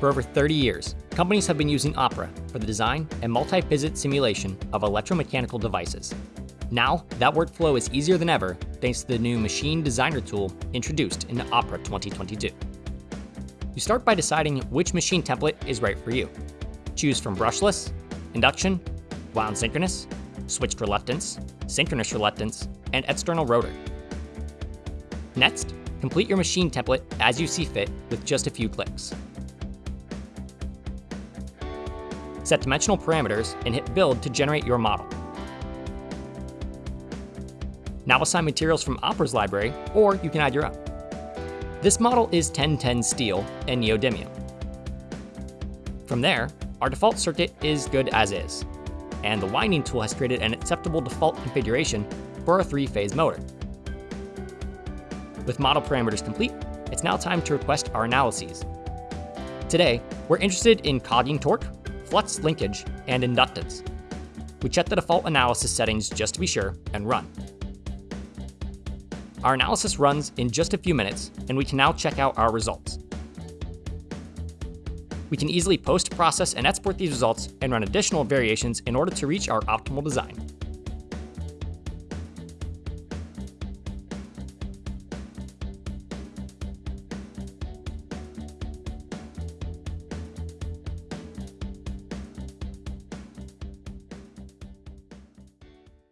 For over 30 years, companies have been using Opera for the design and multi-physics simulation of electromechanical devices. Now, that workflow is easier than ever thanks to the new Machine Designer tool introduced in Opera 2022. You start by deciding which machine template is right for you. Choose from brushless, induction, wound synchronous, switched reluctance, synchronous reluctance, and external rotor. Next, complete your machine template as you see fit with just a few clicks. Set dimensional parameters and hit Build to generate your model. Now assign materials from Opera's library, or you can add your own. This model is 1010 steel and neodymium. From there, our default circuit is good as is, and the winding tool has created an acceptable default configuration for a three-phase motor. With model parameters complete, it's now time to request our analyses. Today, we're interested in cogging torque, flux linkage, and inductance. We check the default analysis settings just to be sure and run. Our analysis runs in just a few minutes, and we can now check out our results. We can easily post, process, and export these results and run additional variations in order to reach our optimal design.